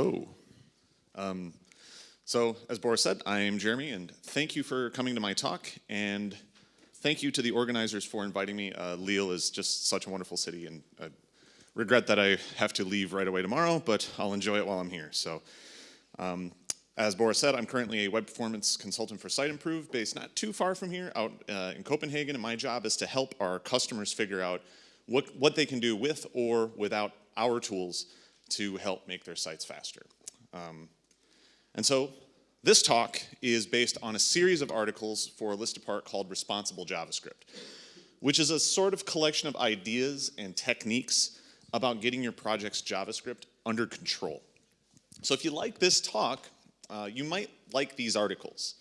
Hello. Um, so, as Boris said, I am Jeremy, and thank you for coming to my talk, and thank you to the organizers for inviting me. Uh, Lille is just such a wonderful city, and I regret that I have to leave right away tomorrow, but I'll enjoy it while I'm here. So, um, as Boris said, I'm currently a web performance consultant for Siteimprove, based not too far from here, out uh, in Copenhagen, and my job is to help our customers figure out what, what they can do with or without our tools to help make their sites faster. Um, and so this talk is based on a series of articles for a list apart called Responsible JavaScript, which is a sort of collection of ideas and techniques about getting your project's JavaScript under control. So if you like this talk, uh, you might like these articles.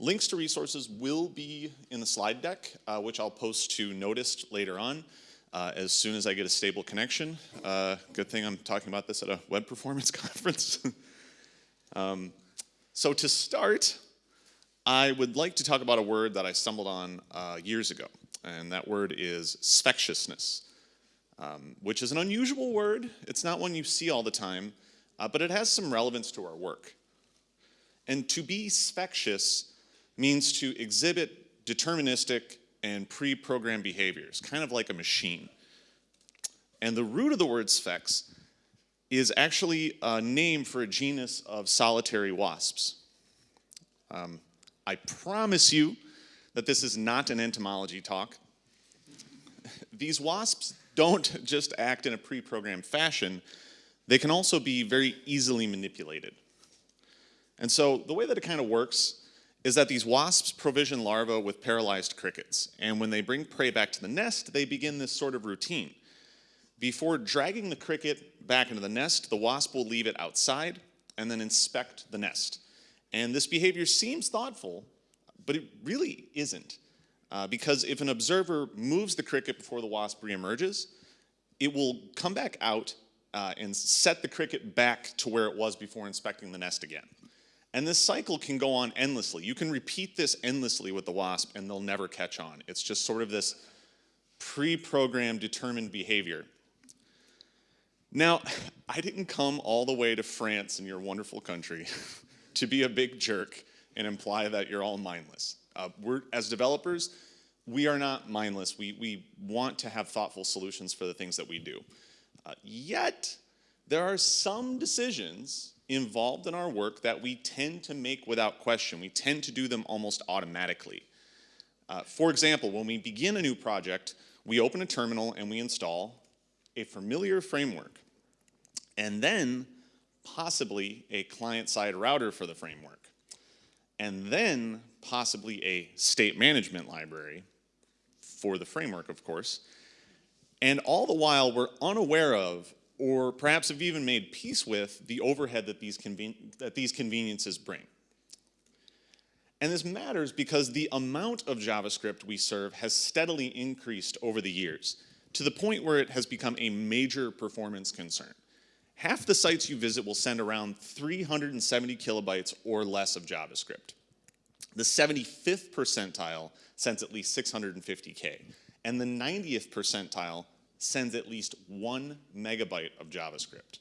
Links to resources will be in the slide deck, uh, which I'll post to Notist later on uh, as soon as I get a stable connection. Uh, good thing I'm talking about this at a web performance conference. um, so to start, I would like to talk about a word that I stumbled on uh, years ago, and that word is sphexishness, um, which is an unusual word. It's not one you see all the time, uh, but it has some relevance to our work. And to be sphexish means to exhibit deterministic and pre-programmed behaviors, kind of like a machine. And the root of the word sphex is actually a name for a genus of solitary wasps. Um, I promise you that this is not an entomology talk. These wasps don't just act in a pre-programmed fashion, they can also be very easily manipulated. And so the way that it kind of works is that these wasps provision larvae with paralyzed crickets. And when they bring prey back to the nest, they begin this sort of routine. Before dragging the cricket back into the nest, the wasp will leave it outside and then inspect the nest. And this behavior seems thoughtful, but it really isn't. Uh, because if an observer moves the cricket before the wasp reemerges, it will come back out uh, and set the cricket back to where it was before inspecting the nest again. And this cycle can go on endlessly. You can repeat this endlessly with the wasp and they'll never catch on. It's just sort of this pre-programmed determined behavior. Now, I didn't come all the way to France in your wonderful country to be a big jerk and imply that you're all mindless. Uh, we're, as developers, we are not mindless. We, we want to have thoughtful solutions for the things that we do. Uh, yet, there are some decisions involved in our work that we tend to make without question. We tend to do them almost automatically. Uh, for example, when we begin a new project, we open a terminal and we install a familiar framework, and then possibly a client-side router for the framework, and then possibly a state management library for the framework, of course, and all the while we're unaware of or perhaps have even made peace with the overhead that these, that these conveniences bring. And this matters because the amount of JavaScript we serve has steadily increased over the years to the point where it has become a major performance concern. Half the sites you visit will send around 370 kilobytes or less of JavaScript. The 75th percentile sends at least 650K, and the 90th percentile sends at least one megabyte of JavaScript.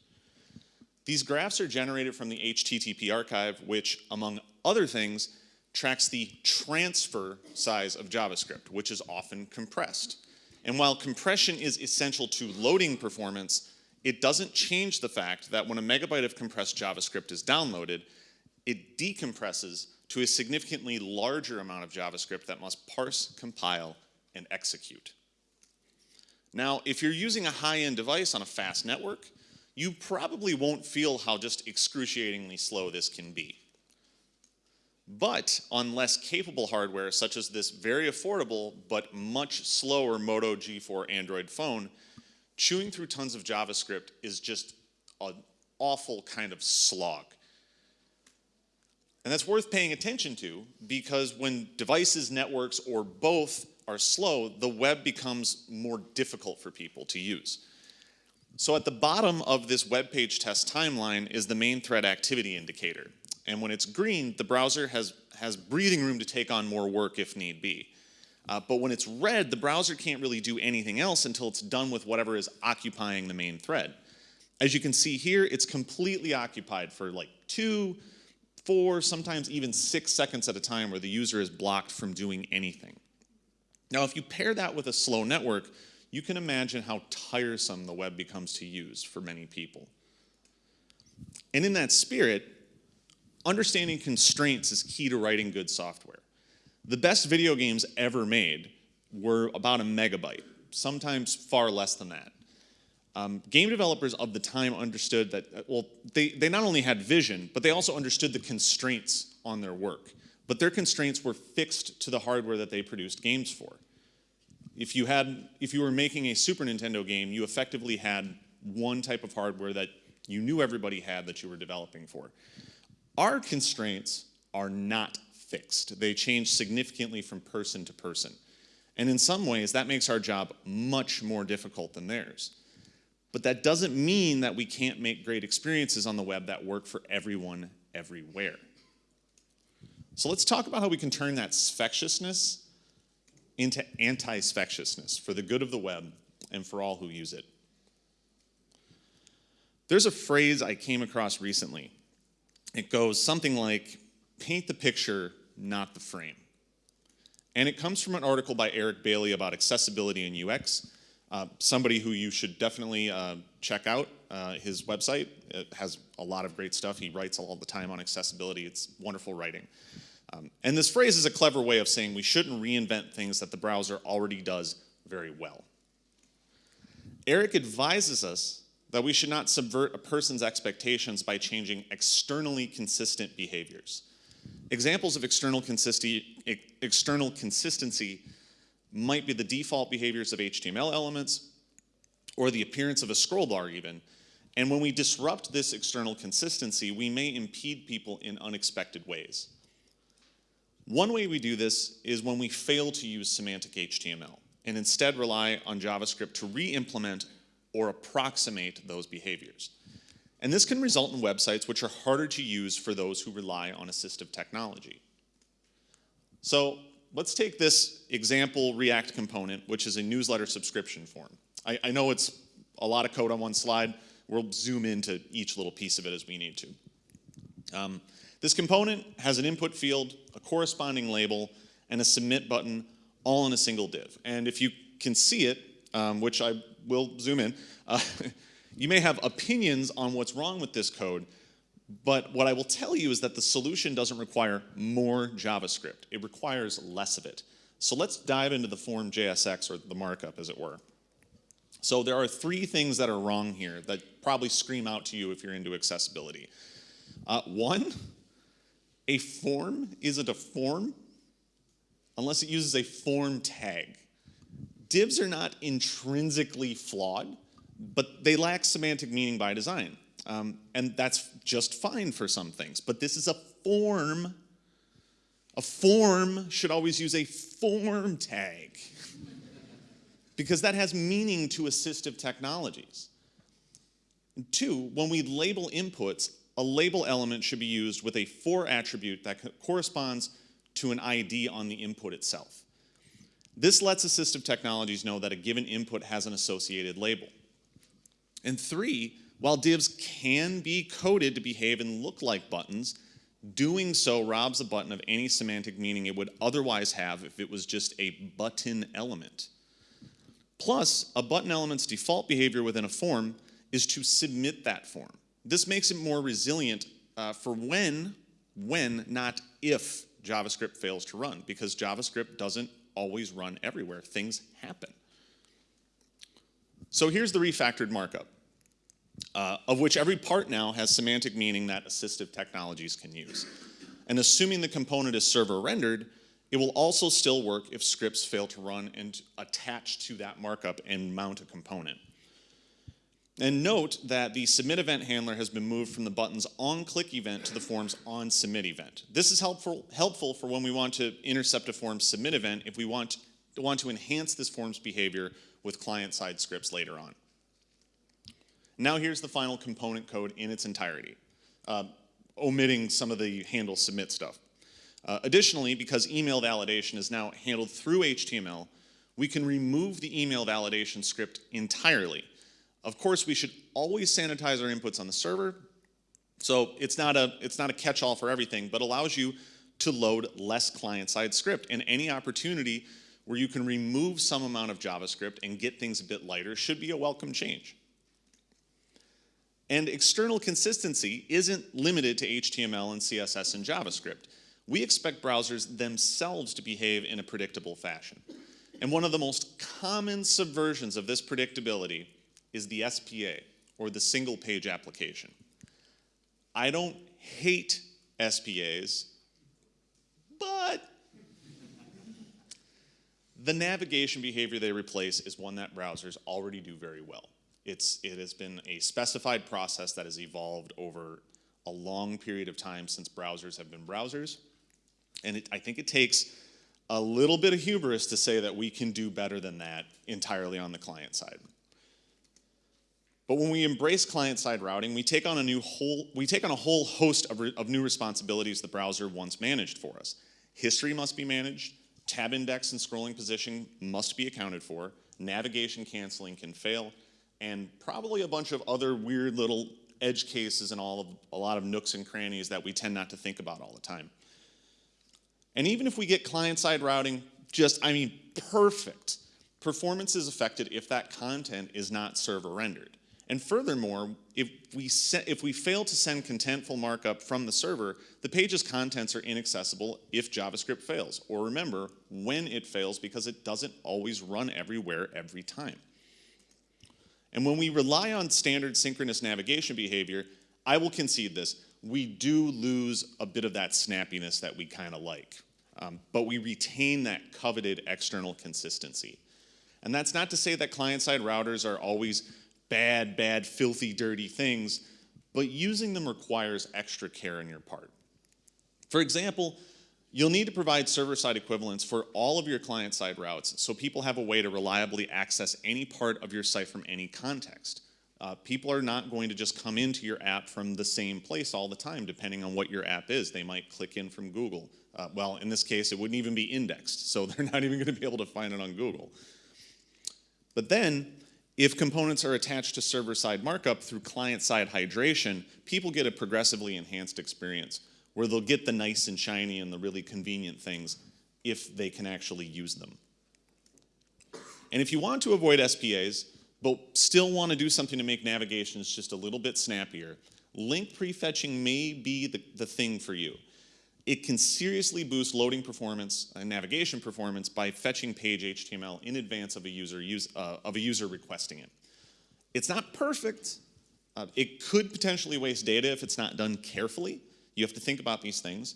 These graphs are generated from the HTTP archive, which, among other things, tracks the transfer size of JavaScript, which is often compressed. And while compression is essential to loading performance, it doesn't change the fact that when a megabyte of compressed JavaScript is downloaded, it decompresses to a significantly larger amount of JavaScript that must parse, compile, and execute. Now, if you're using a high-end device on a fast network, you probably won't feel how just excruciatingly slow this can be. But on less capable hardware, such as this very affordable but much slower Moto G4 Android phone, chewing through tons of JavaScript is just an awful kind of slog. And that's worth paying attention to because when devices, networks, or both are slow, the web becomes more difficult for people to use. So at the bottom of this web page test timeline is the main thread activity indicator. And when it's green, the browser has, has breathing room to take on more work if need be. Uh, but when it's red, the browser can't really do anything else until it's done with whatever is occupying the main thread. As you can see here, it's completely occupied for like two, four, sometimes even six seconds at a time where the user is blocked from doing anything. Now, if you pair that with a slow network, you can imagine how tiresome the web becomes to use for many people. And in that spirit, understanding constraints is key to writing good software. The best video games ever made were about a megabyte, sometimes far less than that. Um, game developers of the time understood that, uh, well, they, they not only had vision, but they also understood the constraints on their work. But their constraints were fixed to the hardware that they produced games for. If you, had, if you were making a Super Nintendo game, you effectively had one type of hardware that you knew everybody had that you were developing for. Our constraints are not fixed. They change significantly from person to person. And in some ways, that makes our job much more difficult than theirs. But that doesn't mean that we can't make great experiences on the web that work for everyone everywhere. So let's talk about how we can turn that sphexishness into anti-sphexishness for the good of the web and for all who use it. There's a phrase I came across recently. It goes something like, paint the picture, not the frame. And it comes from an article by Eric Bailey about accessibility and UX. Uh, somebody who you should definitely uh, check out. Uh, his website it has a lot of great stuff. He writes all the time on accessibility. It's wonderful writing. Um, and this phrase is a clever way of saying we shouldn't reinvent things that the browser already does very well. Eric advises us that we should not subvert a person's expectations by changing externally consistent behaviors. Examples of external consistency, external consistency might be the default behaviors of HTML elements or the appearance of a scroll bar even. And when we disrupt this external consistency, we may impede people in unexpected ways. One way we do this is when we fail to use semantic HTML and instead rely on JavaScript to re-implement or approximate those behaviors. And this can result in websites which are harder to use for those who rely on assistive technology. So let's take this example React component, which is a newsletter subscription form. I, I know it's a lot of code on one slide. We'll zoom into each little piece of it as we need to. Um, this component has an input field, a corresponding label, and a submit button all in a single div. And if you can see it, um, which I will zoom in, uh, you may have opinions on what's wrong with this code, but what I will tell you is that the solution doesn't require more JavaScript. It requires less of it. So let's dive into the form JSX, or the markup, as it were. So there are three things that are wrong here that probably scream out to you if you're into accessibility. Uh, one, a form isn't a form unless it uses a form tag. Divs are not intrinsically flawed, but they lack semantic meaning by design. Um, and that's just fine for some things. But this is a form. A form should always use a form tag because that has meaning to assistive technologies. And two, when we label inputs, a label element should be used with a for attribute that corresponds to an ID on the input itself. This lets assistive technologies know that a given input has an associated label. And three, while divs can be coded to behave and look like buttons, doing so robs a button of any semantic meaning it would otherwise have if it was just a button element. Plus, a button element's default behavior within a form is to submit that form. This makes it more resilient uh, for when, when, not if JavaScript fails to run, because JavaScript doesn't always run everywhere. Things happen. So here's the refactored markup uh, of which every part now has semantic meaning that assistive technologies can use. And assuming the component is server rendered, it will also still work if scripts fail to run and attach to that markup and mount a component. And note that the submit event handler has been moved from the button's on-click event to the form's on-submit event. This is helpful, helpful for when we want to intercept a form's submit event if we want, to, want to enhance this form's behavior with client-side scripts later on. Now here's the final component code in its entirety, uh, omitting some of the handle submit stuff. Uh, additionally, because email validation is now handled through HTML, we can remove the email validation script entirely. Of course, we should always sanitize our inputs on the server. So it's not a, it's not a catch-all for everything, but allows you to load less client-side script. And any opportunity where you can remove some amount of JavaScript and get things a bit lighter should be a welcome change. And external consistency isn't limited to HTML and CSS and JavaScript. We expect browsers themselves to behave in a predictable fashion. And one of the most common subversions of this predictability is the SPA, or the single page application. I don't hate SPAs, but the navigation behavior they replace is one that browsers already do very well. It's, it has been a specified process that has evolved over a long period of time since browsers have been browsers. And it, I think it takes a little bit of hubris to say that we can do better than that entirely on the client side. But when we embrace client-side routing, we take on a new whole we take on a whole host of, of new responsibilities the browser once managed for us. History must be managed, tab index and scrolling position must be accounted for, navigation canceling can fail, and probably a bunch of other weird little edge cases and all of a lot of nooks and crannies that we tend not to think about all the time. And even if we get client-side routing just, I mean, perfect, performance is affected if that content is not server rendered. And furthermore, if we, if we fail to send contentful markup from the server, the page's contents are inaccessible if JavaScript fails. Or remember, when it fails, because it doesn't always run everywhere every time. And when we rely on standard synchronous navigation behavior, I will concede this, we do lose a bit of that snappiness that we kind of like. Um, but we retain that coveted external consistency. And that's not to say that client-side routers are always bad, bad, filthy, dirty things, but using them requires extra care on your part. For example, you'll need to provide server-side equivalents for all of your client-side routes so people have a way to reliably access any part of your site from any context. Uh, people are not going to just come into your app from the same place all the time, depending on what your app is. They might click in from Google. Uh, well, in this case, it wouldn't even be indexed, so they're not even going to be able to find it on Google. But then, if components are attached to server-side markup through client-side hydration, people get a progressively enhanced experience where they'll get the nice and shiny and the really convenient things if they can actually use them. And if you want to avoid SPAs, but still want to do something to make navigations just a little bit snappier, link prefetching may be the, the thing for you. It can seriously boost loading performance and navigation performance by fetching page HTML in advance of a user, use, uh, of a user requesting it. It's not perfect. Uh, it could potentially waste data if it's not done carefully. You have to think about these things.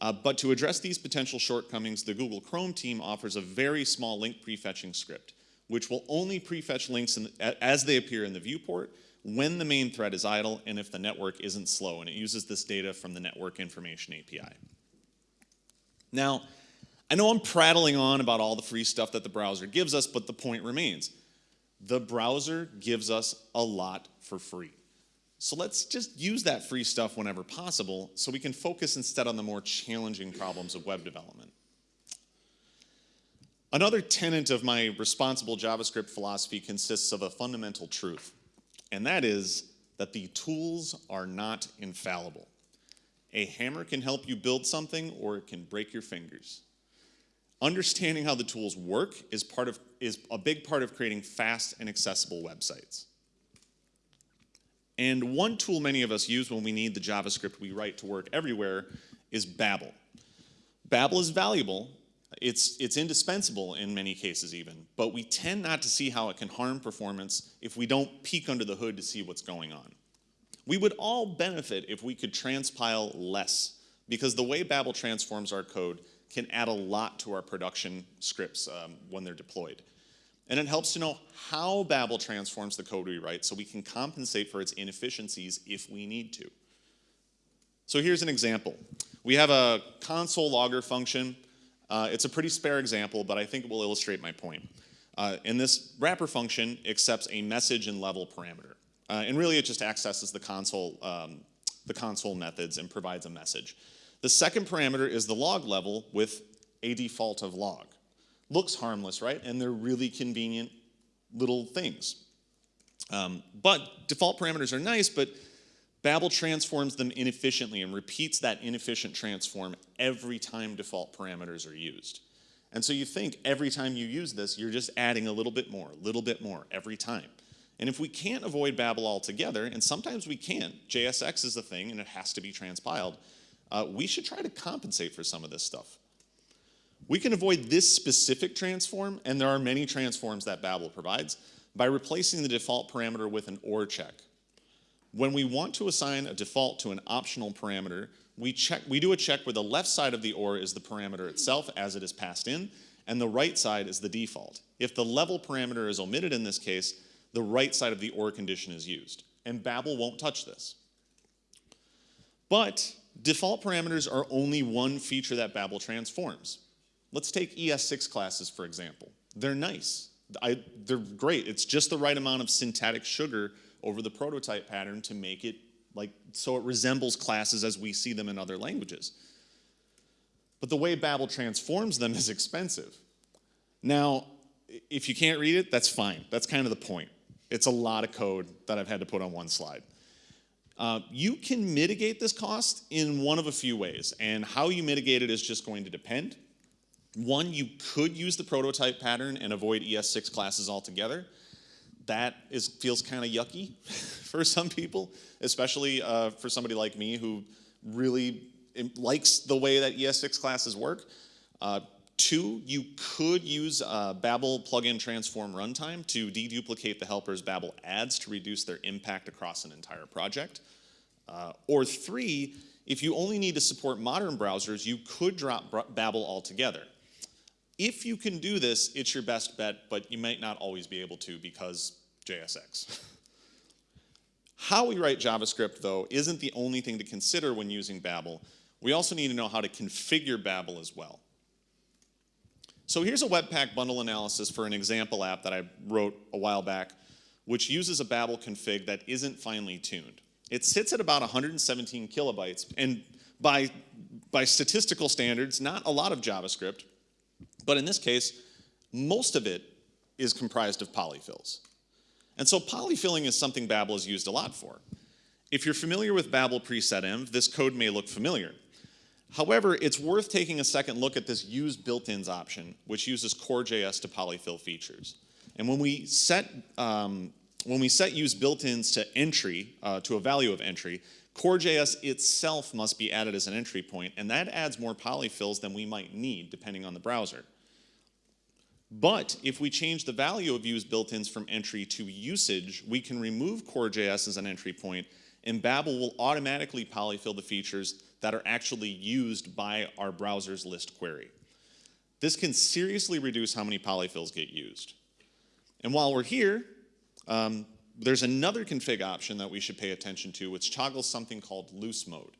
Uh, but to address these potential shortcomings, the Google Chrome team offers a very small link prefetching script, which will only prefetch links in, as they appear in the viewport when the main thread is idle and if the network isn't slow, and it uses this data from the Network Information API. Now, I know I'm prattling on about all the free stuff that the browser gives us, but the point remains. The browser gives us a lot for free. So let's just use that free stuff whenever possible so we can focus instead on the more challenging problems of web development. Another tenet of my responsible JavaScript philosophy consists of a fundamental truth and that is that the tools are not infallible. A hammer can help you build something or it can break your fingers. Understanding how the tools work is, part of, is a big part of creating fast and accessible websites. And one tool many of us use when we need the JavaScript we write to work everywhere is Babel. Babel is valuable it's, it's indispensable in many cases even, but we tend not to see how it can harm performance if we don't peek under the hood to see what's going on. We would all benefit if we could transpile less, because the way Babel transforms our code can add a lot to our production scripts um, when they're deployed. And it helps to know how Babel transforms the code we write so we can compensate for its inefficiencies if we need to. So here's an example. We have a console logger function uh, it's a pretty spare example, but I think it will illustrate my point. Uh, and this wrapper function accepts a message and level parameter. Uh, and really it just accesses the console, um, the console methods and provides a message. The second parameter is the log level with a default of log. Looks harmless, right? And they're really convenient little things. Um, but default parameters are nice, but Babel transforms them inefficiently and repeats that inefficient transform every time default parameters are used. And so you think every time you use this, you're just adding a little bit more, a little bit more every time. And if we can't avoid Babel altogether, and sometimes we can't, JSX is a thing and it has to be transpiled, uh, we should try to compensate for some of this stuff. We can avoid this specific transform, and there are many transforms that Babel provides, by replacing the default parameter with an OR check. When we want to assign a default to an optional parameter, we, check, we do a check where the left side of the OR is the parameter itself as it is passed in, and the right side is the default. If the level parameter is omitted in this case, the right side of the OR condition is used. And Babel won't touch this. But default parameters are only one feature that Babel transforms. Let's take ES6 classes, for example. They're nice. I, they're great. It's just the right amount of syntactic sugar over the prototype pattern to make it like so it resembles classes as we see them in other languages. But the way Babel transforms them is expensive. Now, if you can't read it, that's fine. That's kind of the point. It's a lot of code that I've had to put on one slide. Uh, you can mitigate this cost in one of a few ways, and how you mitigate it is just going to depend. One, you could use the prototype pattern and avoid ES6 classes altogether. That is, feels kind of yucky for some people, especially uh, for somebody like me who really likes the way that ES6 classes work. Uh, Two, you could use uh, Babel plugin transform runtime to deduplicate the helpers Babel adds to reduce their impact across an entire project. Uh, or three, if you only need to support modern browsers, you could drop Babel altogether. If you can do this, it's your best bet, but you might not always be able to because JSX. how we write JavaScript, though, isn't the only thing to consider when using Babel. We also need to know how to configure Babel as well. So here's a Webpack bundle analysis for an example app that I wrote a while back, which uses a Babel config that isn't finely tuned. It sits at about 117 kilobytes, and by, by statistical standards, not a lot of JavaScript, but in this case, most of it is comprised of polyfills. And so polyfilling is something Babel is used a lot for. If you're familiar with Babel preset env, this code may look familiar. However, it's worth taking a second look at this use built-ins option, which uses core.js to polyfill features. And when we set, um, when we set use built-ins to entry, uh, to a value of entry, core.js itself must be added as an entry point, and that adds more polyfills than we might need depending on the browser. But if we change the value of use built-ins from entry to usage, we can remove core.js as an entry point, and Babel will automatically polyfill the features that are actually used by our Browserslist query. This can seriously reduce how many polyfills get used. And while we're here, um, there's another config option that we should pay attention to, which toggles something called loose mode.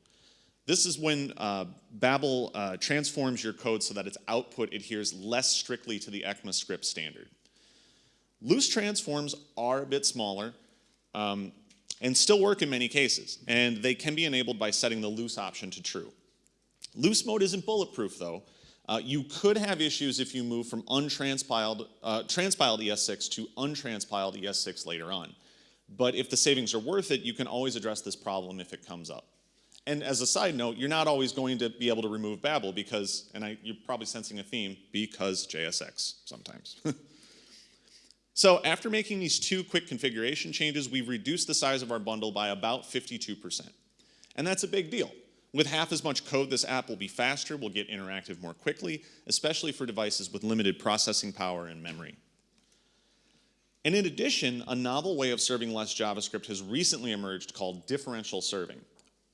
This is when uh, Babel uh, transforms your code so that its output adheres less strictly to the ECMAScript standard. Loose transforms are a bit smaller, um, and still work in many cases, and they can be enabled by setting the loose option to true. Loose mode isn't bulletproof though. Uh, you could have issues if you move from untranspiled uh, transpiled ES6 to untranspiled ES6 later on. But if the savings are worth it, you can always address this problem if it comes up. And as a side note, you're not always going to be able to remove Babel because, and I, you're probably sensing a theme, because JSX sometimes. So after making these two quick configuration changes, we've reduced the size of our bundle by about 52%. And that's a big deal. With half as much code, this app will be faster, will get interactive more quickly, especially for devices with limited processing power and memory. And in addition, a novel way of serving less JavaScript has recently emerged called differential serving.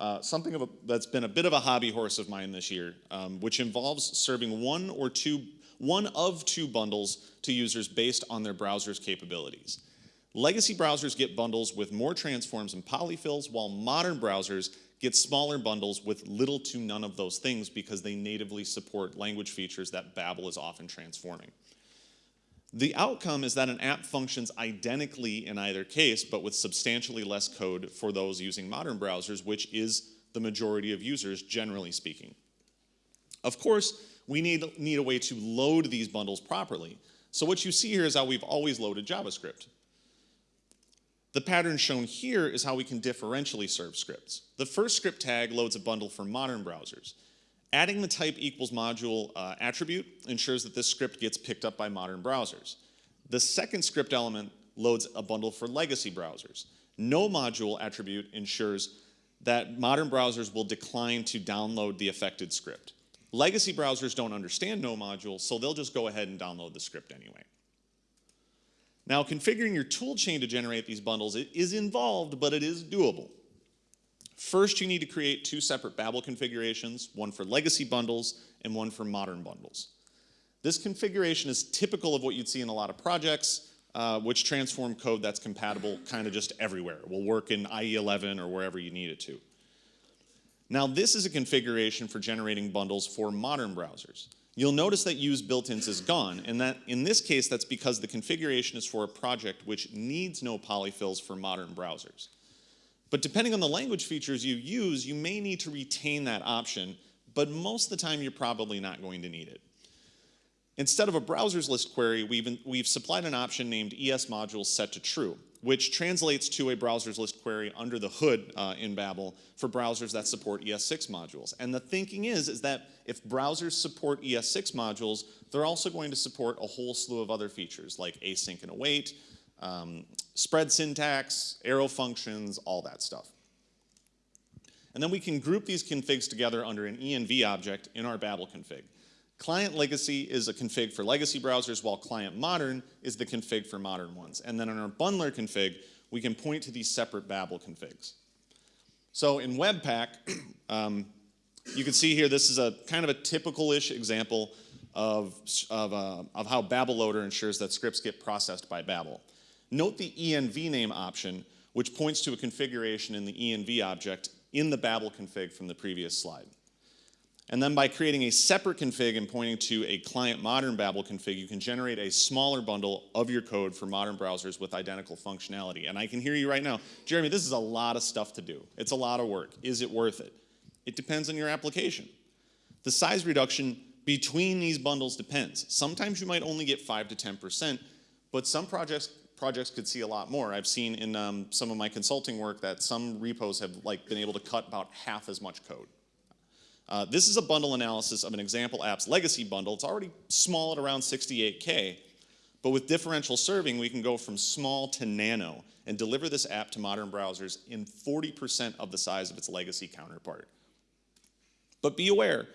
Uh, something a, that's been a bit of a hobby horse of mine this year, um, which involves serving one or two one of two bundles to users based on their browser's capabilities. Legacy browsers get bundles with more transforms and polyfills, while modern browsers get smaller bundles with little to none of those things because they natively support language features that Babel is often transforming. The outcome is that an app functions identically in either case, but with substantially less code for those using modern browsers, which is the majority of users, generally speaking. Of course, we need, need a way to load these bundles properly. So what you see here is how we've always loaded JavaScript. The pattern shown here is how we can differentially serve scripts. The first script tag loads a bundle for modern browsers. Adding the type equals module uh, attribute ensures that this script gets picked up by modern browsers. The second script element loads a bundle for legacy browsers. No module attribute ensures that modern browsers will decline to download the affected script. Legacy browsers don't understand no module, so they'll just go ahead and download the script anyway. Now, configuring your toolchain to generate these bundles is involved, but it is doable. First, you need to create two separate Babel configurations, one for legacy bundles and one for modern bundles. This configuration is typical of what you'd see in a lot of projects, uh, which transform code that's compatible kind of just everywhere. It will work in IE11 or wherever you need it to. Now, this is a configuration for generating bundles for modern browsers. You'll notice that use built-ins is gone, and that in this case, that's because the configuration is for a project which needs no polyfills for modern browsers. But depending on the language features you use, you may need to retain that option, but most of the time you're probably not going to need it. Instead of a Browserslist query, we've, we've supplied an option named ES modules set to true, which translates to a Browserslist query under the hood uh, in Babel for browsers that support ES6 modules. And the thinking is, is that if browsers support ES6 modules, they're also going to support a whole slew of other features like async and await, um, spread syntax, arrow functions, all that stuff. And then we can group these configs together under an env object in our Babel config. Client legacy is a config for legacy browsers, while client modern is the config for modern ones. And then in our bundler config, we can point to these separate Babel configs. So in Webpack, um, you can see here, this is a kind of a typical-ish example of, of, uh, of how Babel Loader ensures that scripts get processed by Babel. Note the env name option, which points to a configuration in the env object in the Babel config from the previous slide. And then by creating a separate config and pointing to a client modern Babel config, you can generate a smaller bundle of your code for modern browsers with identical functionality. And I can hear you right now, Jeremy, this is a lot of stuff to do. It's a lot of work. Is it worth it? It depends on your application. The size reduction between these bundles depends. Sometimes you might only get 5 to 10%, but some projects projects could see a lot more. I've seen in um, some of my consulting work that some repos have like been able to cut about half as much code. Uh, this is a bundle analysis of an example app's legacy bundle. It's already small at around 68K, but with differential serving, we can go from small to nano and deliver this app to modern browsers in 40% of the size of its legacy counterpart. But be aware,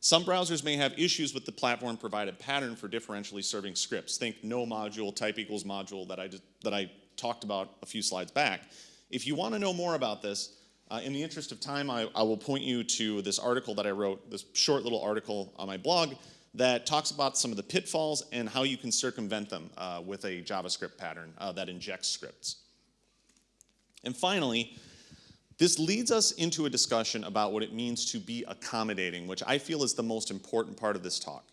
some browsers may have issues with the platform provided pattern for differentially serving scripts. Think no module, type equals module that I, that I talked about a few slides back. If you want to know more about this, uh, in the interest of time, I, I, will point you to this article that I wrote, this short little article on my blog that talks about some of the pitfalls and how you can circumvent them uh, with a JavaScript pattern uh, that injects scripts. And finally, this leads us into a discussion about what it means to be accommodating, which I feel is the most important part of this talk.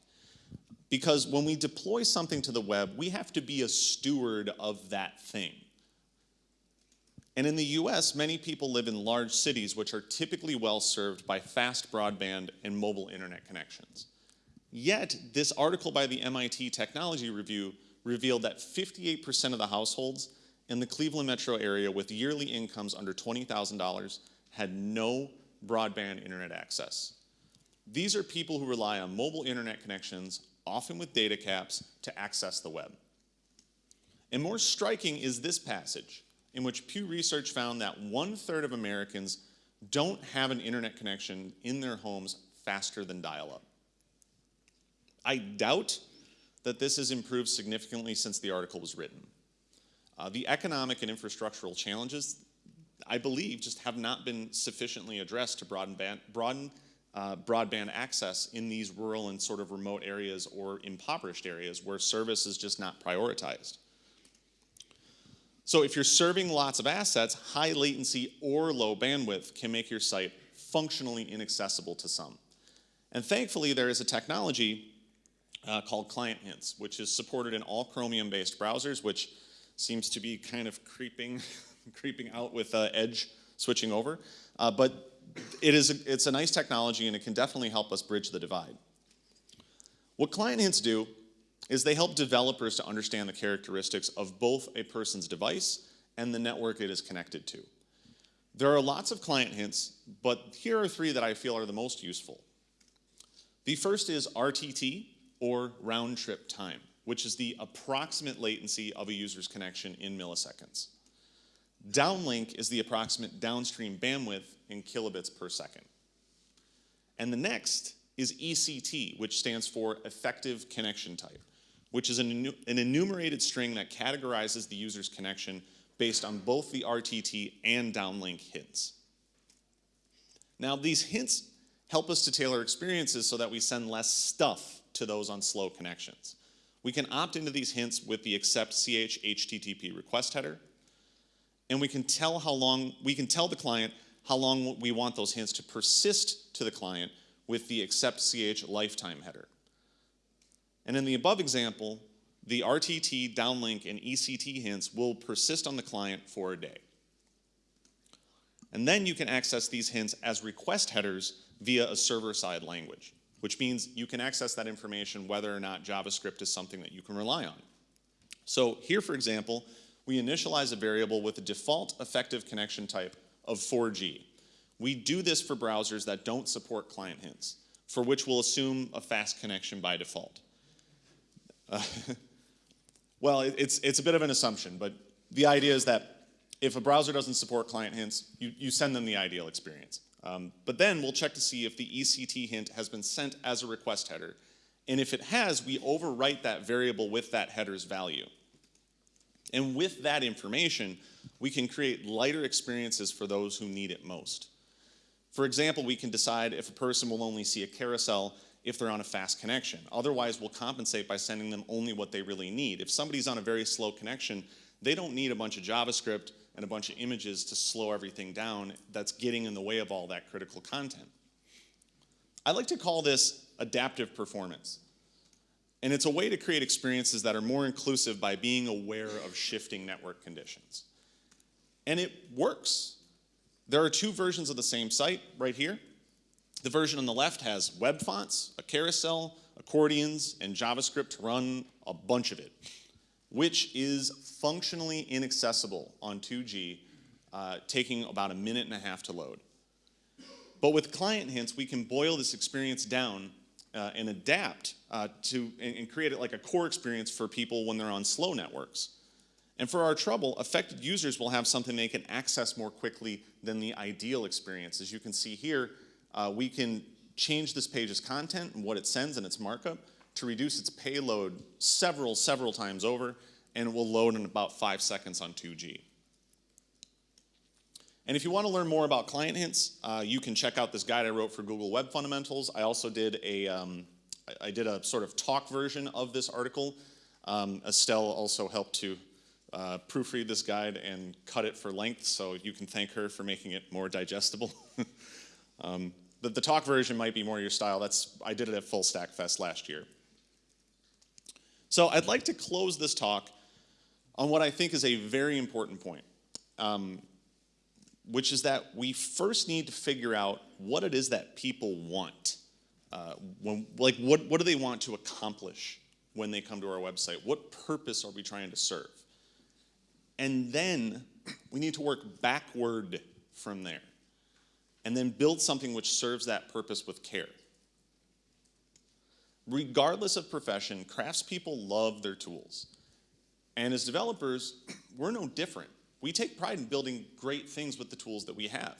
Because when we deploy something to the web, we have to be a steward of that thing. And in the US, many people live in large cities which are typically well served by fast broadband and mobile internet connections. Yet, this article by the MIT Technology Review revealed that 58% of the households in the Cleveland metro area with yearly incomes under $20,000 had no broadband internet access. These are people who rely on mobile internet connections, often with data caps, to access the web. And more striking is this passage, in which Pew Research found that one third of Americans don't have an internet connection in their homes faster than dial-up. I doubt that this has improved significantly since the article was written. Uh, the economic and infrastructural challenges, I believe, just have not been sufficiently addressed to broaden, broaden uh, broadband access in these rural and sort of remote areas or impoverished areas where service is just not prioritized. So if you're serving lots of assets, high latency or low bandwidth can make your site functionally inaccessible to some. And thankfully, there is a technology uh, called Client Hints, which is supported in all Chromium-based browsers, which seems to be kind of creeping, creeping out with uh, Edge switching over. Uh, but it is a, it's a nice technology and it can definitely help us bridge the divide. What client hints do is they help developers to understand the characteristics of both a person's device and the network it is connected to. There are lots of client hints, but here are three that I feel are the most useful. The first is RTT, or round trip time, which is the approximate latency of a user's connection in milliseconds. Downlink is the approximate downstream bandwidth in kilobits per second. And the next is ECT, which stands for effective connection type, which is an, enumerated string that categorizes the user's connection based on both the RTT and downlink hints. Now, these hints help us to tailor experiences so that we send less stuff to those on slow connections. We can opt into these hints with the accept ch HTTP request header, and we can tell how long, we can tell the client how long we want those hints to persist to the client with the accept ch lifetime header. And in the above example, the RTT, downlink, and ECT hints will persist on the client for a day. And then you can access these hints as request headers via a server-side language, which means you can access that information whether or not JavaScript is something that you can rely on. So here, for example, we initialize a variable with a default effective connection type of 4G. We do this for browsers that don't support client hints, for which we'll assume a fast connection by default. Uh, well, it's, it's a bit of an assumption, but the idea is that if a browser doesn't support client hints, you, you send them the ideal experience. Um, but then we'll check to see if the ECT hint has been sent as a request header. And if it has, we overwrite that variable with that header's value. And with that information, we can create lighter experiences for those who need it most. For example, we can decide if a person will only see a carousel if they're on a fast connection. Otherwise, we'll compensate by sending them only what they really need. If somebody's on a very slow connection, they don't need a bunch of JavaScript and a bunch of images to slow everything down that's getting in the way of all that critical content. I like to call this adaptive performance. And it's a way to create experiences that are more inclusive by being aware of shifting network conditions. And it works. There are two versions of the same site right here. The version on the left has web fonts, a carousel, accordions, and JavaScript to run a bunch of it, which is functionally inaccessible on 2G, uh, taking about a minute and a half to load. But with client hints, we can boil this experience down uh, and adapt uh, to and, and, create it like a core experience for people when they're on slow networks. And for our trouble, affected users will have something they can access more quickly than the ideal experience. As you can see here, uh, we can change this page's content and what it sends and its markup to reduce its payload several, several times over, and it will load in about five seconds on 2G. And if you want to learn more about client hints, uh, you can check out this guide I wrote for Google Web Fundamentals. I also did a, um, I did a sort of talk version of this article. Um, Estelle also helped to uh, proofread this guide and cut it for length, so you can thank her for making it more digestible. um, the, the talk version might be more your style. That's I did it at Full Stack Fest last year. So I'd like to close this talk on what I think is a very important point. Um, which is that we first need to figure out what it is that people want. Uh, when, like, what, what do they want to accomplish when they come to our website? What purpose are we trying to serve? And then we need to work backward from there and then build something which serves that purpose with care. Regardless of profession, craftspeople love their tools. And as developers, we're no different. We take pride in building great things with the tools that we have.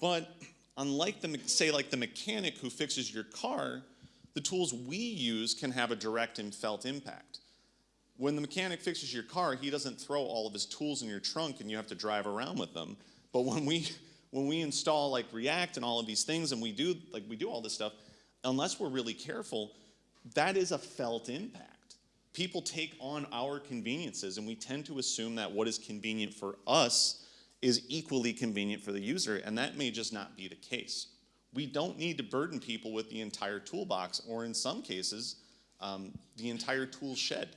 But unlike the, say like the mechanic who fixes your car, the tools we use can have a direct and felt impact. When the mechanic fixes your car, he doesn't throw all of his tools in your trunk and you have to drive around with them. But when we, when we install like React and all of these things and we do, like we do all this stuff, unless we're really careful, that is a felt impact people take on our conveniences and we tend to assume that what is convenient for us is equally convenient for the user and that may just not be the case. We don't need to burden people with the entire toolbox or in some cases um, the entire tool shed.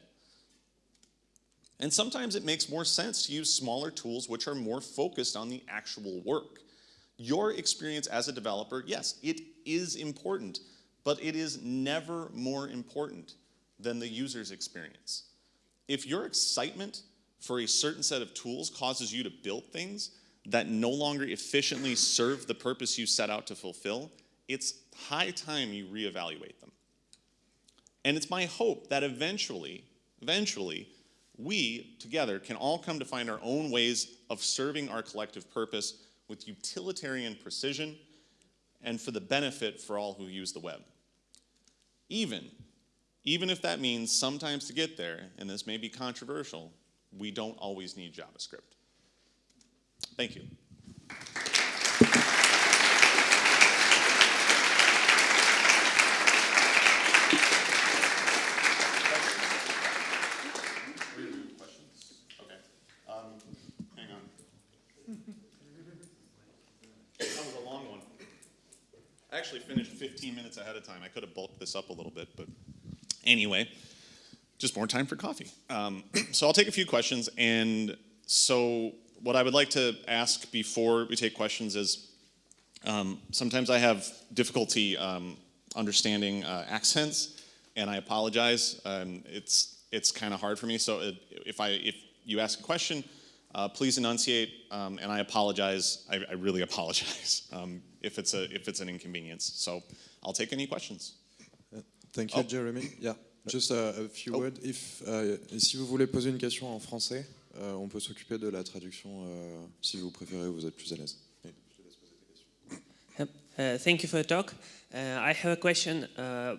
And sometimes it makes more sense to use smaller tools which are more focused on the actual work. Your experience as a developer, yes, it is important, but it is never more important than the user's experience. If your excitement for a certain set of tools causes you to build things that no longer efficiently serve the purpose you set out to fulfill, it's high time you reevaluate them. And it's my hope that eventually, eventually, we together can all come to find our own ways of serving our collective purpose with utilitarian precision and for the benefit for all who use the web. Even, even if that means sometimes to get there, and this may be controversial, we don't always need JavaScript. Thank you. Questions? Okay. Um, hang on. That was a long one. I actually finished 15 minutes ahead of time. I could have bulked this up a little bit, but anyway, just more time for coffee. Um, so I'll take a few questions. And so, what I would like to ask before we take questions is um, sometimes I have difficulty um, understanding uh, accents, and I apologize. Um, it's it's kind of hard for me. So if I if you ask a question, uh, please enunciate, um, and I apologize. I, I really apologize um, if it's a if it's an inconvenience. So I'll take any questions. Thank you, Oh. Jeremy. Yeah, just a, a few Oh. words. If, et si vous voulez poser une question en français, euh, on peut s'occuper de la traduction euh, si vous préférez ou vous êtes plus à l'aise. Uh, thank you for the talk. Uh, I have a question, uh,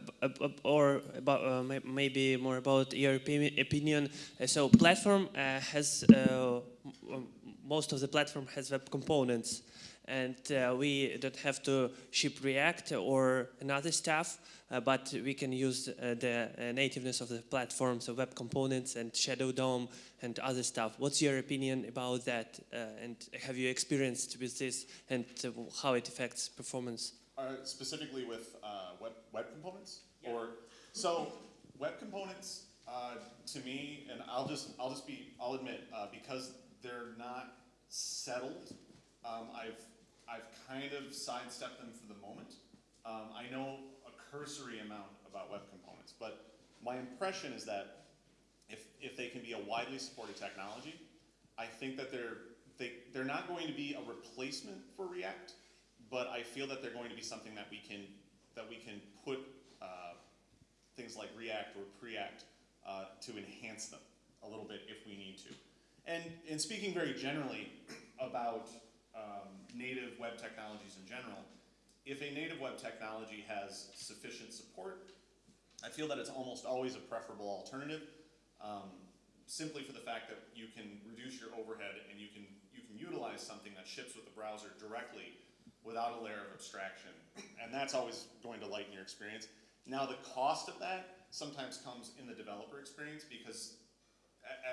or about uh, maybe more about your opinion. Uh, so, platform has most of the platform has web components, and uh, we don't have to ship React or another stuff, uh, but we can use uh, the uh, nativeness of the platform, so web components and Shadow DOM and other stuff. What's your opinion about that? Uh, and have you experienced with this and uh, how it affects performance? Uh, specifically with uh, web, web components, or so web components uh, to me, and I'll just I'll just be I'll admit uh, because they're not settled, um, I've I've kind of sidestepped them for the moment. Um, I know a cursory amount about web components, but my impression is that if if they can be a widely supported technology, I think that they're they they're not going to be a replacement for React, but I feel that they're going to be something that we can that we can put uh, things like React or Preact uh, to enhance them a little bit if we need to. And in speaking very generally about um, native web technologies in general, if a native web technology has sufficient support, I feel that it's almost always a preferable alternative, um, simply for the fact that you can reduce your overhead and you can you can utilize something that ships with the browser directly without a layer of abstraction, and that's always going to lighten your experience. Now, the cost of that sometimes comes in the developer experience because,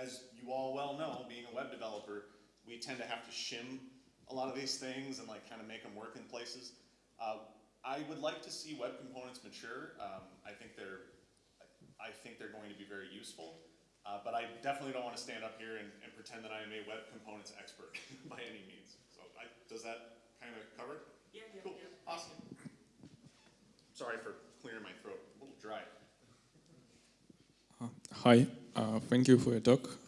as you all well know, being a web developer, we tend to have to shim a lot of these things and like kind of make them work in places. Uh, I would like to see web components mature. Um, I think they're, I think they're going to be very useful. Uh, but I definitely don't want to stand up here and, and pretend that I am a web components expert by any means. So I, does that kind of cover it? Yeah, Cool, awesome. Sorry for clearing my throat, a little dry. Hi, uh, thank you for your talk.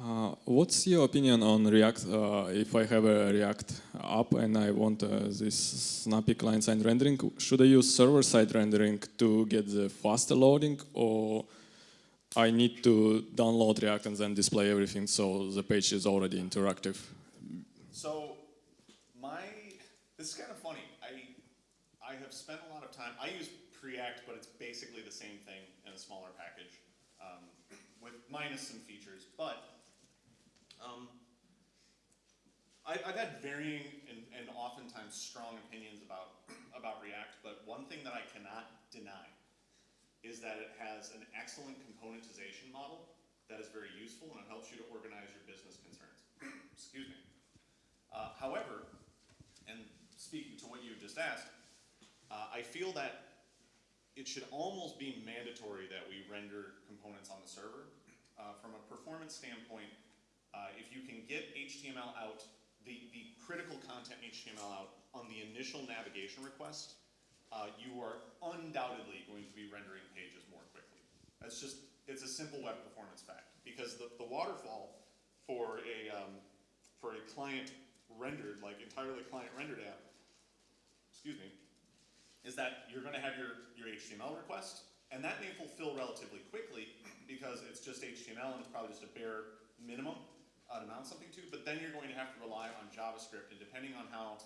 Uh, what's your opinion on React? Uh, if I have a React app and I want uh, this snappy client-side rendering, should I use server-side rendering to get the faster loading, or I need to download React and then display everything so the page is already interactive? So my, this is kind of funny. I, I have spent a lot of time, I use Preact, but it's basically the same thing in a smaller package, um, with minus some features, but, um, I, I've had varying and, and oftentimes strong opinions about, about React, but one thing that I cannot deny is that it has an excellent componentization model that is very useful and it helps you to organize your business concerns. Excuse me. Uh, however, and speaking to what you just asked, uh, I feel that it should almost be mandatory that we render components on the server. Uh, from a performance standpoint, uh, if you can get HTML out, the, the critical content HTML out on the initial navigation request, uh, you are undoubtedly going to be rendering pages more quickly. That's just, it's a simple web performance fact. Because the, the waterfall for a, um, for a client rendered, like entirely client rendered app, excuse me, is that you're gonna have your, your HTML request, and that may fulfill relatively quickly because it's just HTML and it's probably just a bare minimum uh, something to, but then you're going to have to rely on JavaScript, and depending on how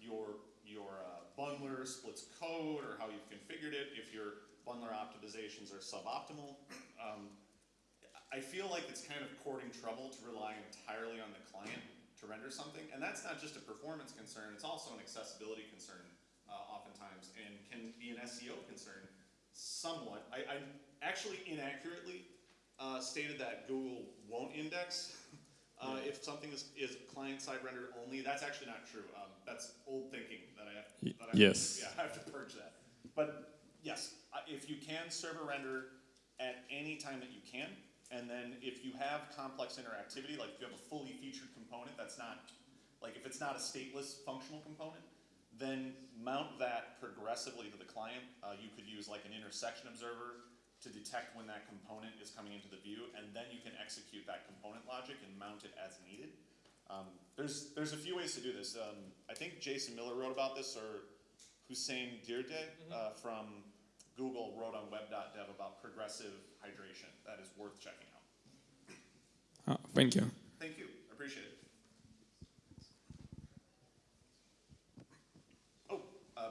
your, your uh, bundler splits code or how you've configured it, if your bundler optimizations are suboptimal, um, I feel like it's kind of courting trouble to rely entirely on the client to render something, and that's not just a performance concern, it's also an accessibility concern uh, oftentimes, and can be an SEO concern somewhat. I, I actually inaccurately uh, stated that Google won't index uh, if something is, is client-side rendered only. That's actually not true. Um, that's old thinking that I have. That I yes. Yeah, I have to purge that. But yes, if you can server render at any time that you can, and then if you have complex interactivity, like if you have a fully featured component that's not, like if it's not a stateless functional component, then mount that progressively to the client. Uh, you could use like an intersection observer to detect when that component is coming into the view, and then you can execute that component logic and mount it as needed. Um, there's, there's a few ways to do this. Um, I think Jason Miller wrote about this, or Houssein Djirdeh uh, from Google wrote on web.dev about progressive hydration. That is worth checking out. Ah, thank you. Thank you. I appreciate it. Oh, uh,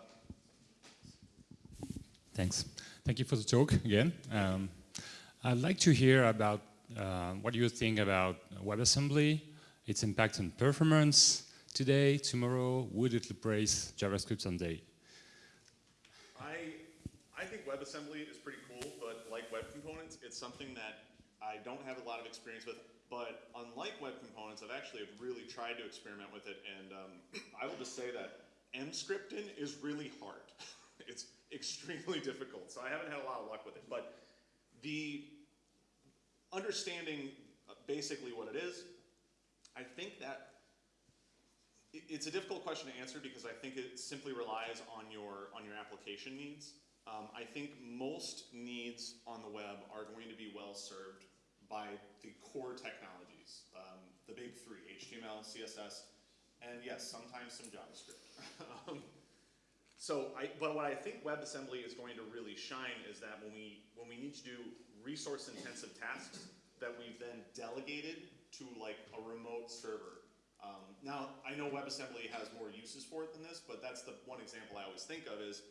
Thanks. Thank you for the talk again. Um, I'd like to hear about uh, what you think about WebAssembly, its impact on performance today, tomorrow. Would it replace JavaScript someday? I, I think WebAssembly is pretty cool, but like web components, it's something that I don't have a lot of experience with. But unlike web components, I've actually really tried to experiment with it, and um, I will just say that Emscripten is really hard. it's extremely difficult, so I haven't had a lot of luck with it. But the understanding uh, basically what it is, I think that it's a difficult question to answer because I think it simply relies on your on your application needs. Um, I think most needs on the web are going to be well served by the core technologies, um, the big three: HTML, CSS, and yes, sometimes some JavaScript. so, I, but what I think WebAssembly is going to really shine is that when we when we need to do resource-intensive tasks that we've then delegated to like a remote server. Um, now, I know WebAssembly has more uses for it than this, but that's the one example I always think of is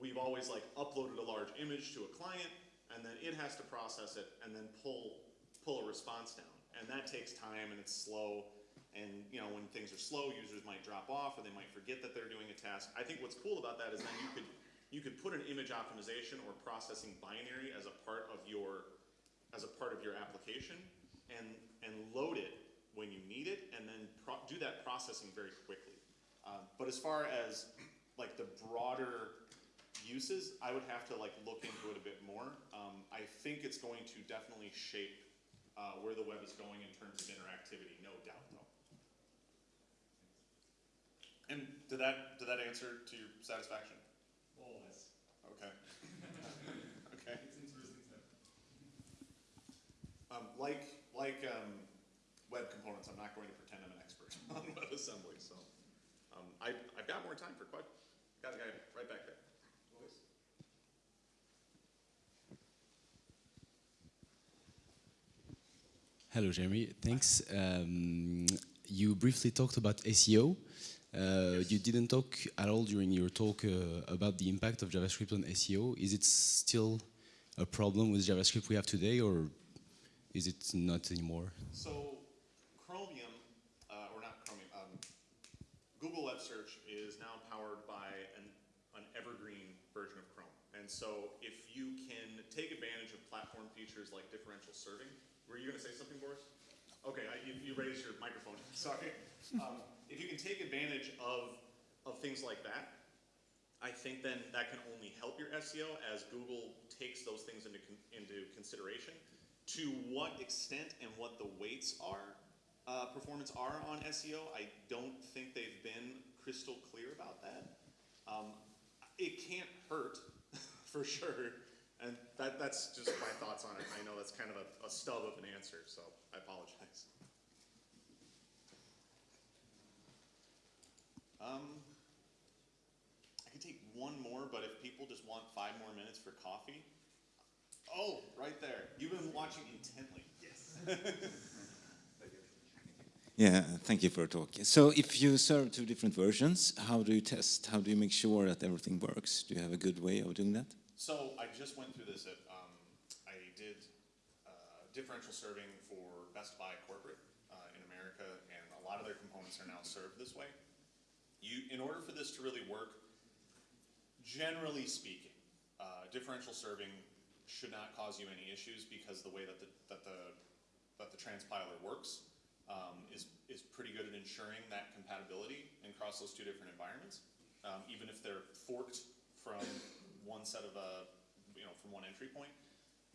we've always like uploaded a large image to a client, and then it has to process it and then pull pull a response down, and that takes time and it's slow. And you know, when things are slow, users might drop off or they might forget that they're doing a task. I think what's cool about that is then you could you could put an image optimization or processing binary as a part of your as a part of your application and and load it when you need it and then do that processing very quickly. Um, but as far as like the broader uses, I would have to like look into it a bit more. Um, I think it's going to definitely shape uh, where the web is going in terms of interactivity, no doubt though. And did that did that answer to your satisfaction? More or less. Okay. okay. Um, like like um, web components, I'm not going to pretend I'm an expert on WebAssembly. So um, I I've got more time for questions. Got a guy right back there. Hello, Jeremy. Thanks. Um, you briefly talked about SEO. Uh, You didn't talk at all during your talk uh, about the impact of JavaScript on SEO. Is it still a problem with JavaScript we have today, or is it not anymore? So Chromium, uh, or not Chromium, um, Google Web Search is now powered by an, an evergreen version of Chrome. And so if you can take advantage of platform features like differential serving, were you going to say something, Boris? Okay, I, you, you raised your microphone. Sorry. Um, if you can take advantage of, of things like that, I think then that can only help your SEO as Google takes those things into, into consideration. To what extent and what the weights are, uh, performance are on SEO, I don't think they've been crystal clear about that. Um, it can't hurt, for sure, And that, that's just my thoughts on it. I know that's kind of a, a stub of an answer, so I apologize. Um, I could take one more, but if people just want five more minutes for coffee. Oh, right there. You've been watching intently. Yes. Yeah, thank you for talking. So if you serve two different versions, how do you test? How do you make sure that everything works? Do you have a good way of doing that? So I just went through this at, um, I did, uh, differential serving for Best Buy corporate, uh, in America, and a lot of their components are now served this way. You, in order for this to really work, generally speaking, uh, differential serving should not cause you any issues because the way that the, that the, that the transpiler works, um, is, is pretty good at ensuring that compatibility across those two different environments. Um, even if they're forked from one set of a, you know, from one entry point.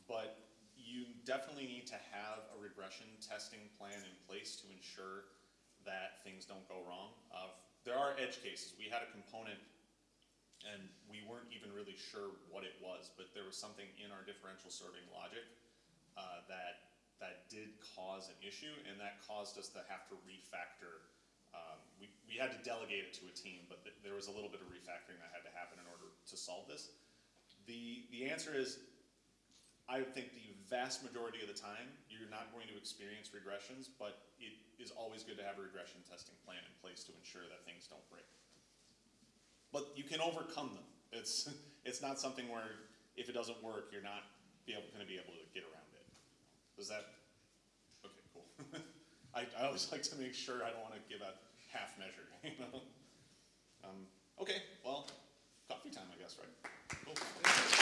But you definitely need to have a regression testing plan in place to ensure that things don't go wrong. Uh, there are edge cases. We had a component and we weren't even really sure what it was, but there was something in our differential serving logic uh, that that did cause an issue, and that caused us to have to refactor. Um, we, we had to delegate it to a team, but th- there was a little bit of refactoring that had to happen in order to solve this. The the answer is, I think the vast majority of the time you're not going to experience regressions, but it is always good to have a regression testing plan in place to ensure that things don't break but you can overcome them. It's it's not something where if it doesn't work, you're not be able, going to be able to get around it. Is that okay? Cool. I, I always like to make sure I don't want to give a half measure. You know. Um, okay. Well, coffee time, I guess, right? Cool.